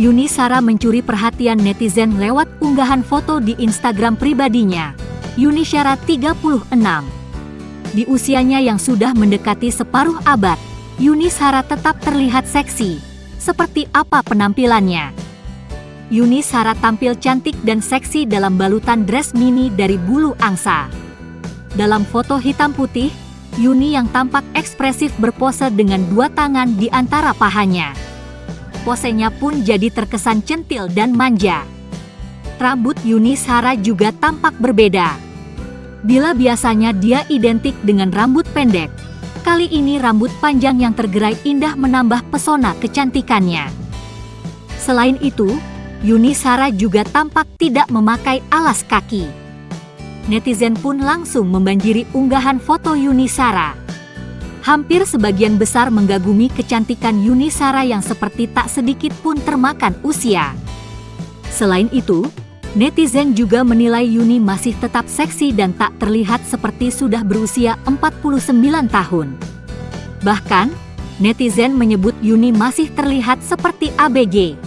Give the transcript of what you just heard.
Yuni Sara mencuri perhatian netizen lewat unggahan foto di Instagram pribadinya. Yuni Sara 36. Di usianya yang sudah mendekati separuh abad, Yuni Sara tetap terlihat seksi. Seperti apa penampilannya? Yuni Sara tampil cantik dan seksi dalam balutan dress mini dari bulu angsa. Dalam foto hitam putih, Yuni yang tampak ekspresif berpose dengan dua tangan di antara pahanya posenya pun jadi terkesan centil dan manja. Rambut Yuni Sara juga tampak berbeda. Bila biasanya dia identik dengan rambut pendek, kali ini rambut panjang yang tergerai indah menambah pesona kecantikannya. Selain itu, Yuni Sara juga tampak tidak memakai alas kaki. Netizen pun langsung membanjiri unggahan foto Yuni Sara. Hampir sebagian besar menggagumi kecantikan Yuni Sara yang seperti tak sedikit pun termakan usia. Selain itu, netizen juga menilai Yuni masih tetap seksi dan tak terlihat seperti sudah berusia 49 tahun. Bahkan, netizen menyebut Yuni masih terlihat seperti ABG.